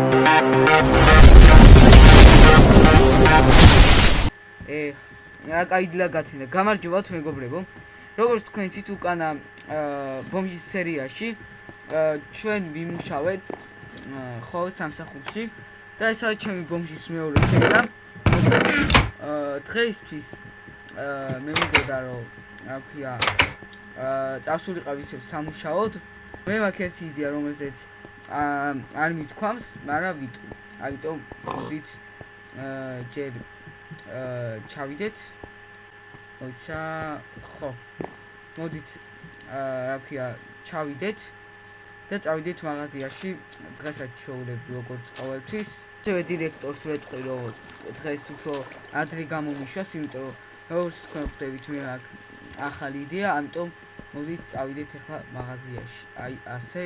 ე რა кайდლა გათინა. გამარჯობათ მეგობრებო. როგორც თქვენ იცით, უკანა ბომჟის სერიაში ჩვენ ვიმუშავეთ ხო სამსახურში და ეს არის ჩემი ბომჟის მეორე სერია. დღეისთვის მე მგონდა რომ რა ქვია წასულიყავ ისევ სამუშაოდ. მე მაქვს ერთი იდეა, რომელზეც არ მithქვამს მაგრამ ვიტყვი ამიტომ მოდით ჯერ ჩავიდეთ. მოიცა, ხო. მოდით რა ქვია, ჩავიდეთ და წავიდეთ მაღაზიაში. დღესაც შეულები როგორც ყოველთვის. შევე დირექტორს ვეთყვი, რომ დღეს უფრო ადრე გამომიშვას, იმიტომ როგორც თქვენ ხვდებით, მე აქ ახალი იდეა, ამიტომ მოდით წავიდეთ ახლა მაღაზიაში. აი ასე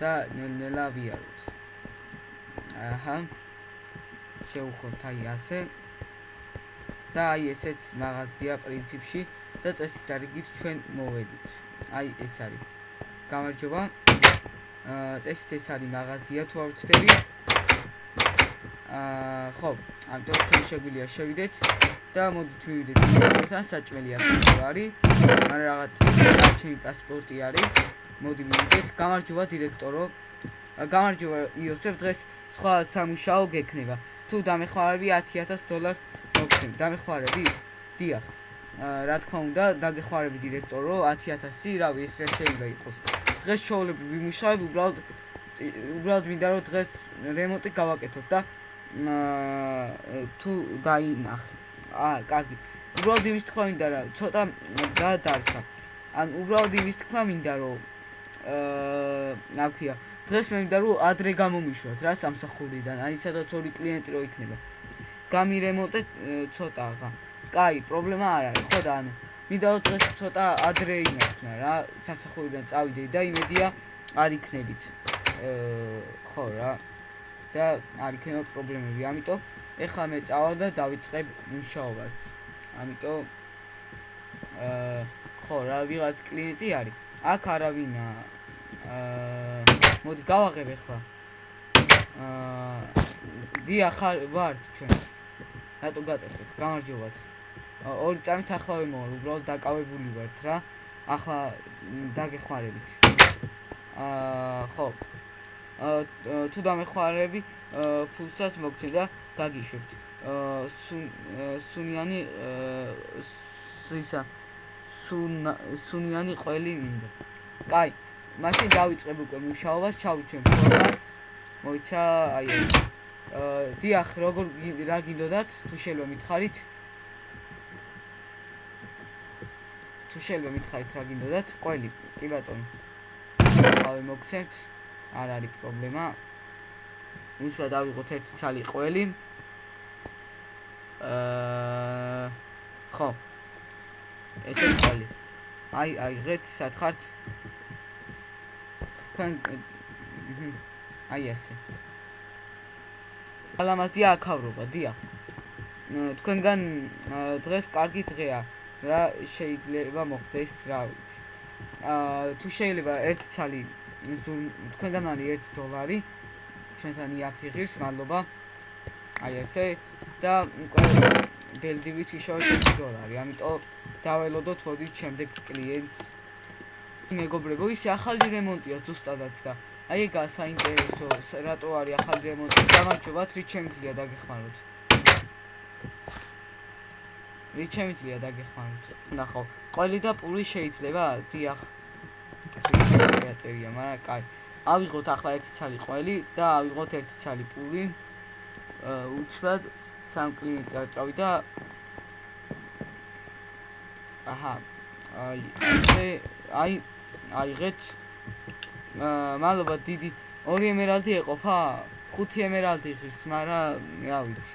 და ნელ-ნელა ვიაროთ. აჰა. შევხოთ აი ასე. და აი ესეც მაღაზია პრინციპში და წესით არიგით ჩვენ მოვედით. აი ეს არის. გამარჯობა. აა წესით ეს არის მაღაზია თუ არ ვცდები. აა ხო, ამიტომ ჩვენ შეგვიძლია შევიდეთ და მოდით მივიდეთ თან საჭმელი აქ არის. მაგრამ რაღაც ჩემი პასპორტი არის. მოდი მივიდეთ. გამარჯობა დირექტორო. გამარჯობა იოსებ დღეს სხვა სამუშაო გექნება. თუ დამეხმარები 10000 დოლარს მოგცემ. დამეხმარები? დიახ. რა თქმა უნდა, დაგეხმარები დირექტორო 10000, რავი, ეს რა შეიძლება იყოს. დღეს შოულები ვიმუშავებ, უბრალოდ უბრალოდ მინდა რომ დღეს რემონტი გავაკეთოთ და თუ დაინახე. აა, კარგი. უბრალოდ იმის თქვა მინდა რა, ცოტა გადარჩა. ან უბრალოდ იმის თქვა მინდა რომ აა, რა ქვია, დღეს მე მინდა რომ ადრე გამომიშვათ რა სამსახურიდან, აი სადაც ორი კლიენტი რო იქნება. გამირემონტე ცოტა აღა. კაი, პრობლემა არ არის, ხო და ანუ მინდა რომ დღეს ცოტა ადრე იმართნა რა, სამსახურიდან წავიდე და იმედია არ იქნებით. აა ხო რა. და არ იქნება პრობლემები, ამიტომ ეხლა მე წავალ და დავიწყებ მუშაობას. ამიტომ აა ხო რა, ვიღაც კლიენტი არის. აქ არავინაა. აა მოდი გავაღებ ახლა. აა დიახ ვართ ჩვენ. რატო გატეხეთ? გამარჯობათ. ორი წამით ახლა ვიმოვალ, უბრალოდ დაკავებული ვართ რა. ახლა დაგეხმარებით. აა ხო. აა თუ დამეხმარები, ფულსაც მოგცემ და გაგიშვებთ. აა სუნიანი აა ისა სუნიანი ყველი მინდა. კაი. მაშინ დავიწყებ უკვე მუშაობას, ჩავიცემ ფორმას. მოიცა, აი ეს. აა დიახ, როგორ რა გინდოდათ? თუ შეიძლება მითხარით? თუ შეიძლება მითხარით რა გინდოდათ? ყველი, კი ბატონო. ავე მოგცემთ. არ არის პრობლემა. უშუალოდ დავიღოთ ერთი ცალი ყველი. აა ხო. ესე ყველი. აი, აი, ღეთ, სათხართ? თქვენ აი ასე. ალამაზია აქავრობა დიახ. თქვენგან დღეს კარგი დღეა რა შეიძლება მოხდეს რა ვიცი. აა თუ შეიძლება ერთი ცალი თქვენგან არის 1 დოლარი ჩვენთან იაფიღირს მადლობა. აი ესე. და ბელდივით ისევ 1 დოლარი ამიტომ დაველოდოთ მოდით შემდეგ კლიენტს მეგობრებო, ის ახალი რემონტია ზუსტადაც და აი ეგა საინტერესო, რატო არის ახალი რემონტი? გამარჯობათ, რით შემიძლია დაგეხმაროთ? რით შემიძლია დაგეხმაროთ? ნახო, ყველი და პური შეიძლება? დიახ. წერია, მაგრამ კაი. ავიღოთ ახლა ერთი ცალი ყველი და ავიღოთ ერთი ცალი პური. აა სამ კლიენტი არ წავიდა. აჰა. აი, ეს აი აიღეთ. მადლობა დიდი. ორი ემერალდი ეყოფა? ხუთი ემერალდი ღირს, მაგრამ რა ვიცი.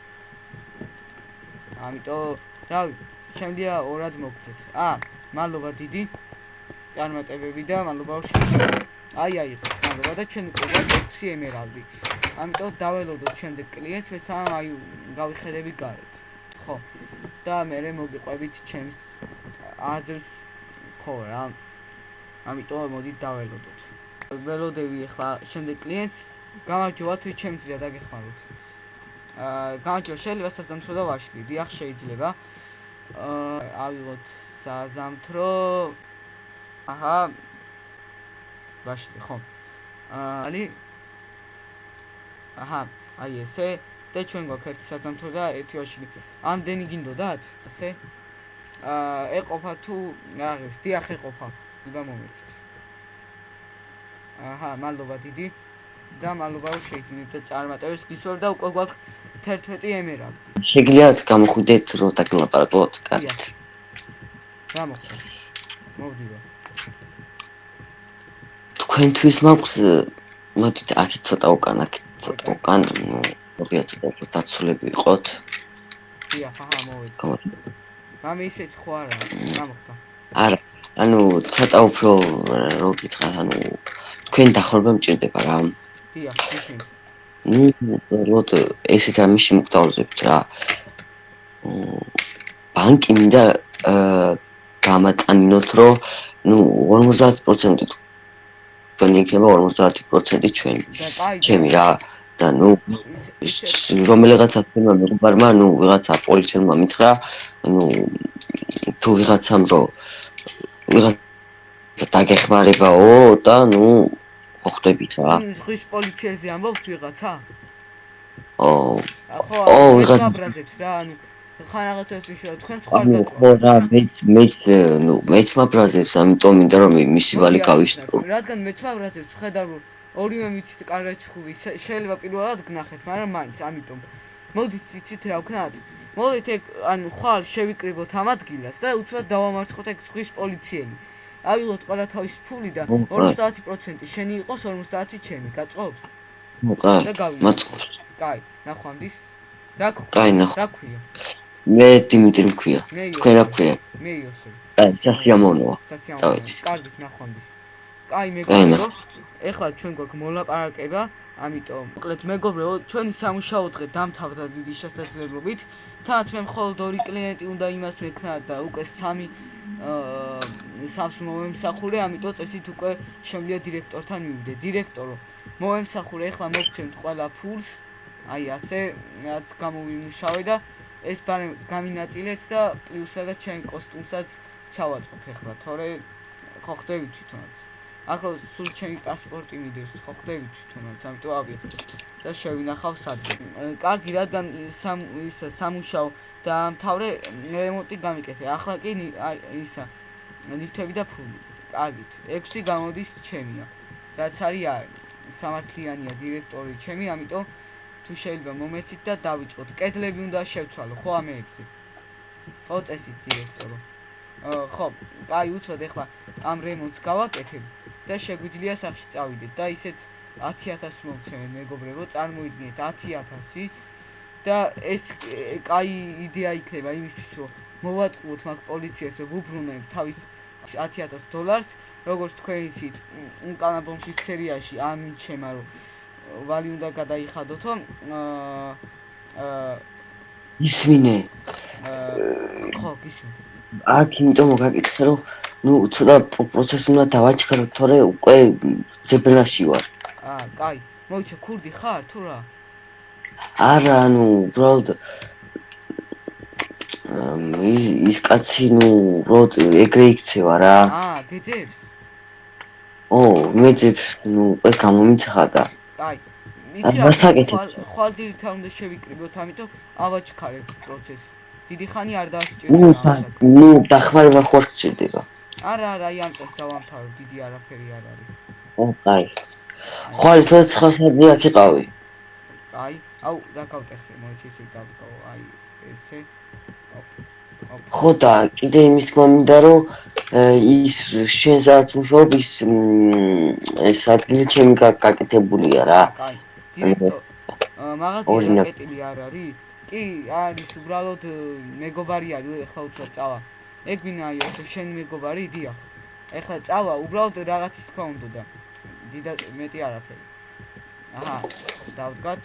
ამიტომ რა შემდია ორად მოგცეთ. აა, მადლობა დიდი. წარმატებები და მადლობა აი აიღეთ, მადლობა და ჩვენ უკვე 6 ემერალდი. ამიტომ დაველოდოთ შემდეგ კლიენტს, ეს აი გავიხედები გარეთ. ხო. და მე მოგიყვებით ჩემს აზრს ხო რა. ამიტომ მოდით დაველოდოთ. ველოდები ახლა შემდეგ კლიენტს გამარჯობა თუ ჩემ ძრია დაგეხმაროთ აა გამარჯობა შეიძლება საზამთრო და ვაშლი დიახ შეიძლება აა ავიღოთ საზამთრო აჰა ვაშლი ხო აა ალი აჰა აი ესე და ჩვენ გვაქვს ერთი საზამთრო და ერთი ვაშლი ამდენი გინდოდათ ასე აა ეყოფა თუ აღებს დიახ ეყოფა იბა მომეცით აჰა მადლობა დიდი და მადლობა რომ შეიძინეთ და წარმატებებს გისურვებ და უკვე გვაქვს 11 ემერალდი. შეგიძლიათ გამოხვიდეთ რომ დაგლაპარაკოთ კარგად. გამოხდა. მოვდივა. თქვენთვის მაქვს მოდით აქ ცოტა უკან აქ ცოტა უკან ნუ მოგია ცოტა დაცულები ვიყოთ. დიახ, აჰა, მოვედი. მამე ისეთ ხო არა, გამოხდა. არა, ანუ ცოტა უფრო რო გითხრათ, ანუ თქვენ დახურება მჭირდება რა. დიახ, ისინი. ნუ როდ ესეთ ამაში მოგდაუზებთ რა. ბანკი მინდა გამატანინოთ, რომ ნუ 50% თქვენ იქნება 50% ჩვენი. ჩემი რა. და ნუ რომელიღაცა თემა მეგობარმა, ნუ ვიღაცა პოლიციელმა მითხრა, ნუ თუ ვიღაცამ რო ვიღაცა დაგეხმარებაო და ნუ ხვდებით რა. ხის პოლიციაზე ამბობთ ვიღაცა? ო. ხო, ვიღაცა ბრაზებს რა, ანუ ხან რაღაცას ვიშო, თქვენ სხვა გაწვა. ხო რა, მეც მეც ნუ მეც მაბრაზებს, ამიტომ მინდა რომ მისი ვალი გავიშტრო. რადგან მეც მაბრაზებს, ხედავ რომ ორივე მიცით კარგად ჩხუბი შეიძლება პირველად გნახეთ მაგრამ მაინც ამიტომ. მოდით იცით რა ვქნათ მოდით ეგ ანუ ხვალ შევიკრიბოთ ამ ადგილას და უცბად დავამარცხოთ ეგ სხვის პოლიციელი. ავიღოთ ყველა თავის ფული და 50% შენი იყოს 50 ჩემი. გაწყობს და გავიმოწყოთ კაი ნახვამდის. რა კაი ნახ რა ქვია მე დიმიტრი მქვია. თქვენ რა ქვია? მე იოსები კაი სასიამოვნოა წავედით. კარგით ნახვამდის კაი მეგობრო ეხლა ჩვენ გვაქვს მოლაპარაკება, ამიტომ მოკლედ მეგობრებო, ჩვენი სამუშაო დღე დამთავრდა დიდი შესაძლებლობით. თანაც მე მხოლოდ ორი კლიენტი უნდა იმას მექნა და უკვე სამი აა სამს მომემსახურე, ამიტომ წესით უკვე შემიძლია დირექტორთან მივიდე. დირექტორო, მომემსახურე, ეხლა მოგცემთ ყველა ფულს. აი ასე, რაც გამოვიმუშავე და ეს ბარე გამინაწილეთ და პლუს რაღაც ჩემ კოსტუმსაც ჩავაწყობ ეხლა, თორე ხო ხდები თვითონაც. ახლა სულ ჩემი პასპორტი მიდევს, ხო ხდები თვითონაც, ამიტომ ავიღე და შევინახავ სადღე. კარგი, რადგან სამ ის სამუშაო და მთავრე რემონტი გამიკეთე. ახლა კი ისა ლიფტები და ფული. კარგით, 6 გამოდის ჩემია. რაც არის სამართლიანია დირექტორი ჩემი, ამიტომ თუ შეიძლება მომეცით და დავიწყოთ. კედლები უნდა შევცვალო, ხო ამეებზე. ხო წესით დირექტორო. ხო, აი უცოდ ეხლა ამ რემონტს გავაკეთებ და შეგვიძლია სახში წავიდეთ და ისეც 10000 მომცემენ მეგობრებო, წარმოიდგინეთ 10000 და ეს კაი იდეა იქნება იმისთვის რომ მოვატყუოთ მაგ პოლიციას რომ უბრუნებ თავის 10000 დოლარს, როგორც თქვენ იცით, უკანა ბომშის სერიაში ამიჩემა რომ ვალი უნდა გადაიხადოთო აა ისმინე. აა ხო, გისმენთ აქ იმიტომ მოგაკითხე რომ ნუ ცოტა პროცესი უნდა დავაჩქარო თორე უკვე ძებნაში ვარ. აა კაი მოიცა ქურდი ხარ თუ რა? არა ანუ უბრალოდ ის ის კაცი ნუ უბრალოდ ეგრე იქცევა რა. აა გეძებს. ო მეძებს ნუ უკვე გამომიცხადა კაი იცი რა ხვალ დილით უნდა შევიკრიბოთ ამიტომ ავაჩქარებ პროცესს. დიდი ხანი არ დაასჭირდა ნუ დახმარება ხო რჩება არა არა აი ამ წელს დავამთავრე დიდი არაფერი არ არის. ო კაი ხო ის 9 საათი აქ იყავი. აი აუ რა გავტეხე მოიცი ისე გავტყო აი ესე ხო და კიდე იმის თქმა მინდა რომ ის შენ სადაც მუშაობ ის ეს ადგილი ჩემი გაკეთებულია რა. მაღაზია გაკეთილი არ არის. კი არის უბრალოდ მეგობარი არის ეხლა უცებ წავა. ეგ ვინაიო ეს შენ მეგობარი დიახ ეხლა წავა უბრალოდ რაღაცის თქვა უნდა და დიდა მეტი არაფერი. აჰა დავდგათ.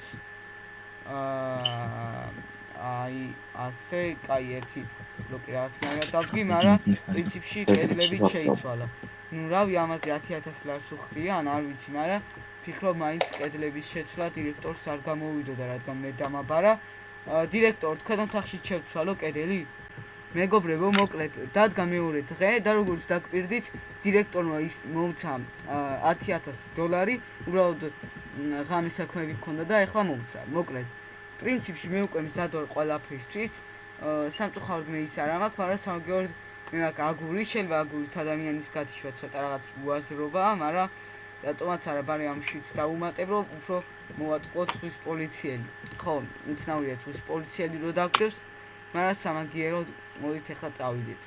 აა აი ასე კაი ერთი ბლოკი რაღაცნაირად დავდგი მაგრამ პრინციპში კედლები შეიცვალა. ნუ რავი ამაზე 10000 ლარს უხდია ან არ ვიცი მაგრამ ფიქრობ მაინც კედლების შეცვლა დირექტორს არ გამოვიდოდა რადგან მე დამაბარა. დირექტორ თქვენ ოთახში შევცვალო კედელი? მეგობრებო მოკლედ დადგა მეორე დღე და როგორც დაგპირდით დირექტორმა ის მომცა 10000 დოლარი უბრალოდ ღამის საქმეები ქონდა და ეხლა მომცა მოკლედ. პრინციპში მე უკვე მზად ვარ ყველაფრისთვის სამწუხაროდ მე ის არ მაქვს მაგრამ სამგეორ მე მაქვს აგური შეიძლება აგურით ადამიანის გათიშვა ცოტა რაღაც უაზრობაა მაგრამ რატომაც არა ბარი ამ შვიც დაუმატებ რომ უფრო მოვატყუოთ ხვის პოლიციელი ხო უცნაურია ხვის პოლიციელი რო დაგდევს მაგრამ სამაგიეროდ მოდით ახლა წავიდეთ.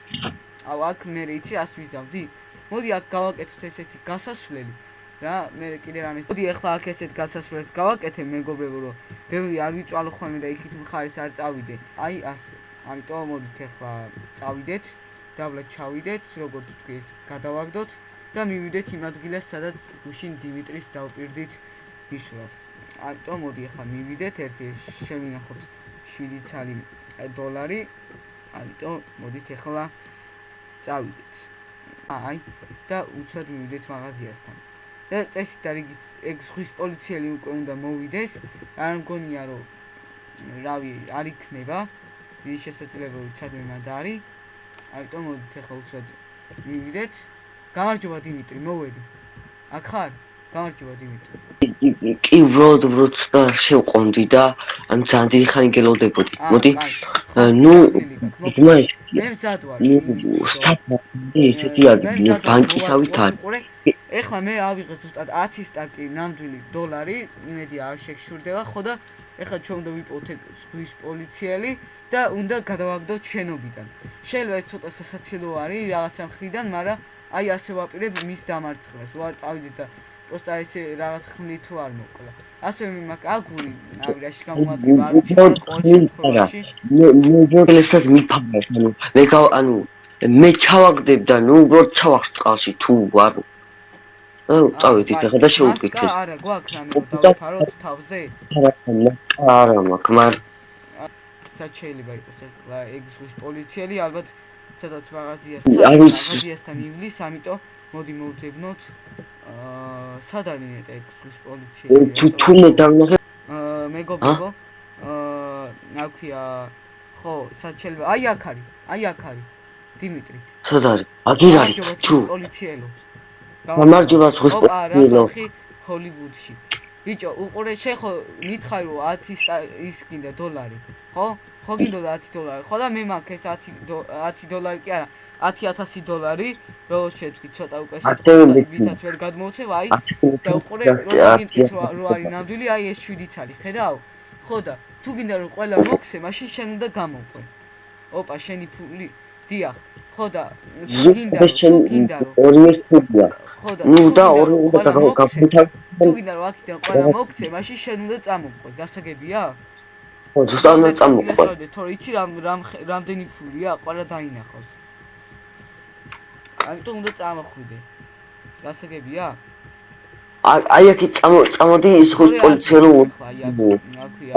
აუ აქ მე იცი ას ვიზავდი? მოდი აქ გავაკეთოთ ესეთი გასასვლელი. რა, მე კიდე რამე. მოდი ახლა აქ ესეთ გასასვლელს გავაკეთე მეგობრებო, რომ ბევრი არ ვიწვალო ხოლმე და იქით მხარეს არ წავიდე. აი ასე. ამიტომ მოდით ახლა წავიდეთ. დაბლა ჩავიდეთ, როგორც თქვი ეს გადავაგდოთ და მივიდეთ იმ ადგილას, სადაც გუშინ დიმიტრის დავპირდით ბიშრას. ამიტომ მოდი ახლა მივიდეთ, ერთი შევინახოთ 7 ცალი დოლარი ამიტომ მოდით ახლა წავიდეთ. აი და უცად მივიდეთ მაღაზიასთან. და წესით არიგით ეგ ზღვის პოლიციელი უკვე უნდა მოვიდეს. არ მგონია რომ რავი არ იქნება. დიდი შესაძლებლობა უცადმე მათ არის. ამიტომ მოდით ახლა უცად მივიდეთ. გამარჯობა დიმიტრი, მოვედი. აქ ხარ? გამარჯობა დიმიტრი. კი ვროდ ვროდ და შევყონდი და ან ძალიან დიდი ხანი გელოდებოდი. მოდი. ნუ ძმაი მე მზად ვარ. ისეთი არის ბანკისავით არის. ეხლა მე ავიღე ზუსტად 10 სტაკი ნამდვილი დოლარი, იმედი არ შეგშურდება, ხო და ეხლა ჩვენ უნდა ვიპოვოთ ზღვის პოლიციელი და უნდა გადავაგდოთ შენობიდან. შეიძლება ეს ცოტა სასაცილო არის რაღაცა მხრიდან, მაგრამ აი ასე ვაპირებ მის დამარცხებას. ვარ წავიდეთ და просто ესე რაღაც ხმით თუ არ მოკლა. ასე მე მაგ აგური, აგრაში გამოადგება არ ვიცი ყოველ შემთხვევაში. მე მე ჯობლესაც მიფამე, ანუ მე გავ ანუ მე ჩავაგდებ და ნუ უბრალოდ ჩავახს წყალში თუ არ წავედი ხა და შევუკითხე. არა, გვაქვს რამე დავფაროთ თავზე? არა, მაქვს, მარ სად შეიძლება იყოს ეგ ზღვის პოლიციელი ალბათ სადაც მაღაზიას მაღაზიასთან ივლის, ამიტომ მოდი მოვძებნოთ. აა სად არის ნეტა ექსკუს პოლიციელი? თუ თუნე დავნახე აა მეგობრებო. აა ნაქვია ხო, სად შეიძლება? აი აქ არის, აი აქ არის. დიმიტრი. სად არის? აგერ არის. თუ პოლიციელო. გამარჯობა სხვა პოლიციელო. ჰოლივუდში. ბიჭო, უყურე შეხო მითხარ რომ 10 ის გინდა დოლარი, ხო? ხო გინდოდა 10 დოლარი. ხო და მე მაქვს ეს 10 10 დოლარი კი არა. 10000 დოლარი, რო შეჭი ცოტა უკვე სიტყვას ვითაც ვერ გადმოვცევ, აი და უყურე რო დაგიმკით რო არის ნამდვილი, აი ეს 7 ცალი, ხედავ? ხო და თუ გინდა რომ ყველა მოქცე, მაშინ შენ უნდა გამოყვე. ოპა, შენი ფული, დიახ. ხო და თუ გინდა, თუ გინდა რომ ორივე ფულია. ხო და ორი უნდა გავაკეთო. თუ გინდა რომ აქიდან ყველა მოქცე, მაშინ შენ უნდა წამოყვე, გასაგებია? ხო, ზუსტად უნდა წამოყვე. თორე იცი რამ რამ რამდენი ფულია, ყველა დაინახავს. ამიტომ უნდა წამოხვიდე. გასაგებია? აი აქ წამო წამოდი ის ხო პოლიცია რო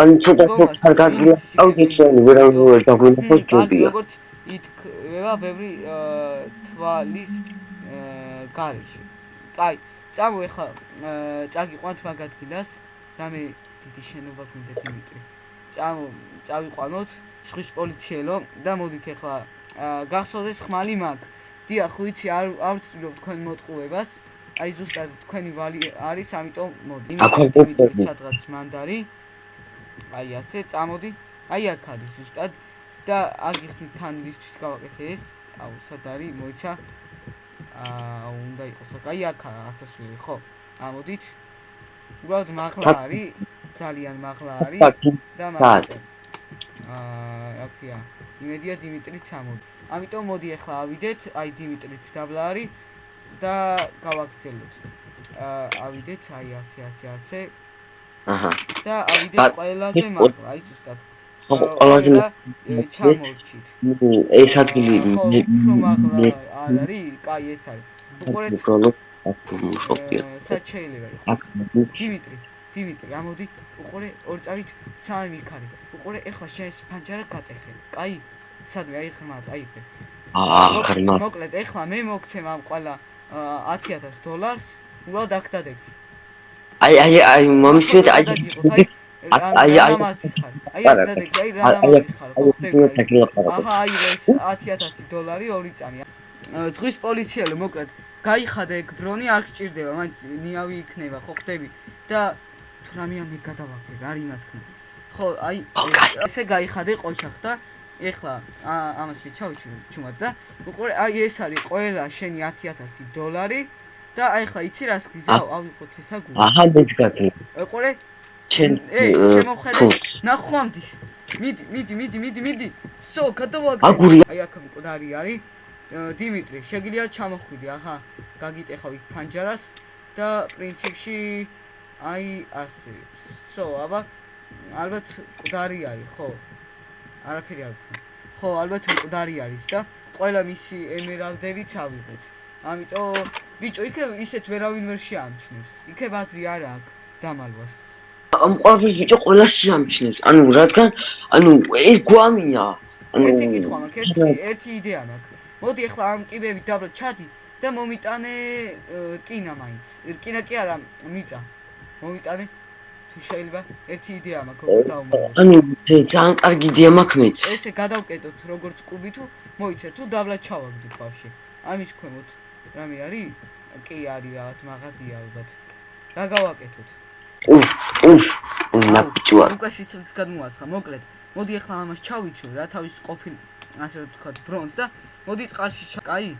აი ცოტა ხარ გაძლია აუ გეჩვენი ვერ არ დაგვინახო ჯობია როგორც ითქვა ბევრი თვალის გარეშე კაი წამო ეხლა წაგიყვანთ მაგ ადგილას რამე დიდი შენობა გვინდა დიმიტრი წამო წავიყვანოთ სხვის პოლიციელო და მოდით ეხლა გახსოვდეს ხმალი მაგ დიახ, ვიცი, არ არ ვწtildeობ თქვენ მოტყუებას. აი ზუსტად თქვენი ვალი არის, ამიტომ მოდი. იმით სადღაც მანდარი. აი ასე, წამოდი. აი აქ არის ზუსტად და აგიხსნი თან ლისტვის გავაკეთე ეს. აუ, სად არის? მოიცა. აა, უნდა იყოს აი აქ ასასვლელი, ხო? ამოდით. უბრალოდ მაღლა არის, ძალიან მაღლა არის და მაგით. აა, აკია. იმედია დიმიტრი წამოდი. ამიტომ მოდი ახლა ავიდეთ, აი დიმიტრიც დაბლა არის და გავაგრძელოთ. აა ავიდეთ, აი ასე ასე ასე. აჰა. და ავიდეთ ყველაზე მაღლა, აი ზუსტად. ყველაზე ჩამორჩით. ეს ადგილი არ არის? კაი, ეს არის. უყურეთ. იყოს? დიმიტრი, დიმიტრი, ამოდი, უყურე, ორ წავით სამი იქარი. უყურე, ეხლა შენ ეს ფანჯარა გატეხე. კაი? სადვე აი ხმად აი ხე აა მოკლედ ეხლა მე მოგცემ ამ ყველა 10000 დოლარს უბრალოდ აქ დადეგი აი აი აი მომისმენთ აი აი აი აი ნამაზი ხარ აი აქ დადეგი აი რა ნამაზი ხარ ხო ხდება აჰა აი ეს 10000 დოლარი ორი წამი ზღვის პოლიციელი მოკლედ გაიხადა ეგ ბრონი არ გჭირდება მაინც ნიავი იქნება ხო ხდები. და თუ რამე ამე გადავაგდებ არ იმას ქნა ხო აი ესე გაიხადე ყოჩახ და ეხლა ამას ვიჩავით ჩუმად და უყურე აი ეს არის ყველა შენი 10000 დოლარი და აი ხა იცი რას გიზავ ავიყოთ ესა გული აჰა მეძგათი უყურე ჩენ ეი შემოხედე ნახვამდის. მიდი მიდი მიდი მიდი მიდი. სო გადავაგდე აი აქ მკვდარი არის დიმიტრი შეგიძლია ჩამოხვიდი აჰა. გაგიტეხავ იქ ფანჯარას და პრინციპში აი ასე. სო აბა ალბათ მკვდარი არის ხო. არაფერი არ ხო, ალბათ მკვდარი არის და ყველა მისი ემერალდებიც ავიღეთ. ამიტომ ბიჭო, იქე ისეთ ვერავინ ვერ შეამჩნევს. იქე ბაზრი არ აქვს დამალვას. ამ ყოველ ბიჭო ყველა შეამჩნევს. ანუ რადგან ანუ ეს გვამია. ანუ ერთი კითხვა მაქვს, ერთი ერთი იდეა მაქვს. მოდი ახლა ამ კიბები დაბლა ჩადი და მომიტანე კინა მაინც. კინა კი არა, მიწა. მომიტანე თუ შეიძლება ერთი იდეა მაქვს როგორ დავმოვიდეთ ანუ ძალიან კარგი იდეა მაქვს მე ესე გადავკეტოთ როგორც კუბი თუ მოიცე თუ დაბლა ჩავაგდით ბავში ამის ქვემოთ რამე არის კი არის რაღაც მაღაზია ალბათ რა გავაკეთოთ უფ უფ ნაპჭუა უკვე სიცოცხლეც გადმოასხა მოკლედ. მოდი ახლა ამას ჩავიცვი რა თავის ყოფილ ასე ვთქვათ ბრონს და მოდი წყალში კაი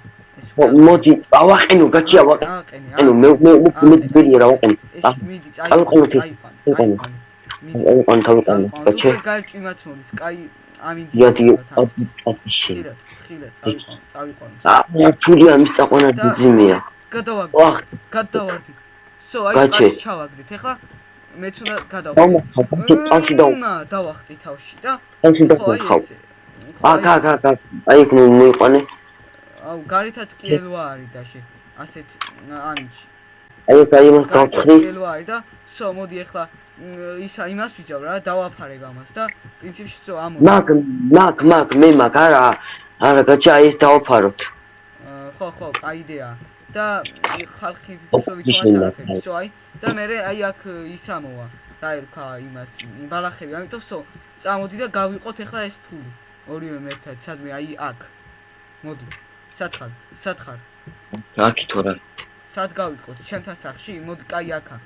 მოდი ავაყენო გაჩი ავაყენე ანუ მე მე მე მე რა ვაყენე. ეს მიდი წაიყვანე წაიყვანე წაიყვანე თავი გაჩი უკვე გაიჭიმათ მოდის კაი ამინდი იადი ხილად ხილად წაიყვანე წაიყვანე. აა ფული ამის წაყვანა ძიმია გადავაგდი გადავარდი სო აი წაში ჩავაგდით. ახლა მეც უნდა გადავხდი. და დავახტი თავში და ხო აი ესე აკა აკა აკა აი ნუ მოიყვანე აუ გარითაც კიელვა არის დაში ასეთ ამიჩი აი ეს აი მას გავხრი კიელვა არის და სო მოდი ახლა ისა იმას ვიზავ რა დავაფარებ ამას და პრინციპში სო ამო მაგ მაგ მაგ მე მაგ არა არა გაჩა ეს დავაფაროთ. ხო ხო კაი იდეა და ხალხი სო ვიცვაცარებ სო აი და მე აი აქ ისამოა რა ერქვა იმას ბალახები ამიტომ სო წამოდი და გავიყოთ ახლა ეს ფული ორივე მერტად სადმე აი აქ მოდი სათხარ სათხარ. აქ თორა. სად გავიყოთ? ჩემთან სახში მოდი კაი აქა.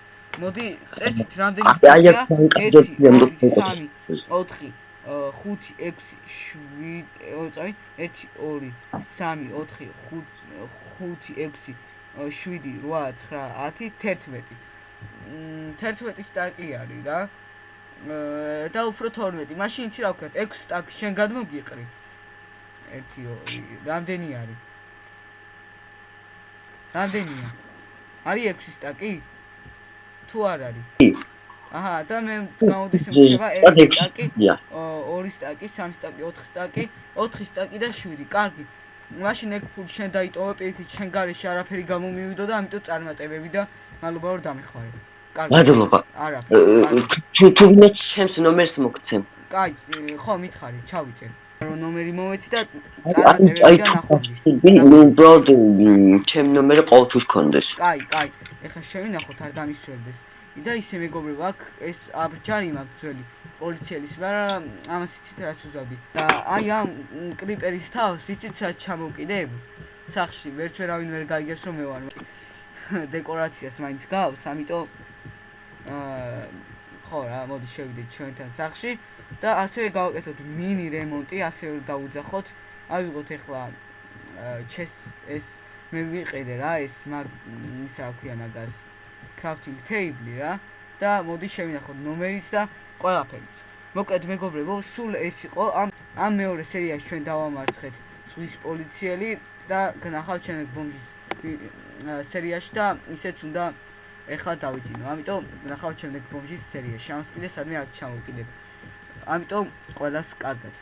მოდი წესით რამდენი სტადია 1 2 3 4 5 6 7 წაი 1 2 3 4 5 6 7 8 9 10 11 11 სტაკი არის რა და უფრო 12. მაშინ იცი რა ვქეთ? 6 სტაკ შენ გადმოგიყრი. 1 2 რამდენი არის? რამდენია? არის 6 სტაკი? თუ არ არის? აჰა, და მე გამოდის მოხება 1 სტაკი, 2 სტაკი, 3 სტაკი, 4 სტაკი, 4 სტაკი და 7. კარგი. მაშინ ეგ ფული შენ დაიტოვე პირიქით, შენ გარეშე არაფერი გამომივიდო და ამიტომ წარმატებები და მადლობა რომ დამეხმარე. მადლობა. არა. თუ თუ მე ჩემს ნომერს მოგცემ. კაი, ხო მითხარი, ჩავიწერ. რომ ნომერი მომეცი და წარმატებები და ნახვამდის. ნუ ბროდო, ჩემ ნომერი ყოველთვის გქონდეს. კაი, კაი. ეხლა შევინახოთ არ დამისვენდეს. და ისე მეგობრებო, აქ ეს აბჯარი მაქვს ძველი პოლიციელის, მაგრამ ამას იცით რაც უზავდი. და აი ამ კრიპერის თავს იცით რაც ჩამოვკიდებ? სახში ვერც ვერავინ ვერ გაიგებს რომ მე ვარ. დეკორაციას მაინც გავს, ამიტომ აა ხო რა, მოდი შევიდეთ ჩვენთან სახში და ასევე გავაკეთოთ მინი რემონტი, ასევე დავუძახოთ. ავიღოთ ახლა ჩეს ეს მე ვიყიდე რა, ეს მაგ ისა ქვია მაგას crafting table რა და მოდი შევინახოთ ნომერიც და ყველაფერიც. მოკლედ მეგობრებო, სულ ეს იყო ამ ამ მეორე სერიაში ჩვენ დავამარცხეთ ზღვის პოლიციელი და გნახავთ ჩვენ ბომბის სერიაში და ისეც უნდა ეხლა დავიძინო. ამიტომ ნახავთ შემდეგ ბომჟის სერია. შანს კიდე სადმე აქ ჩამოვკიდებ. ამიტომ ყველას კარგად.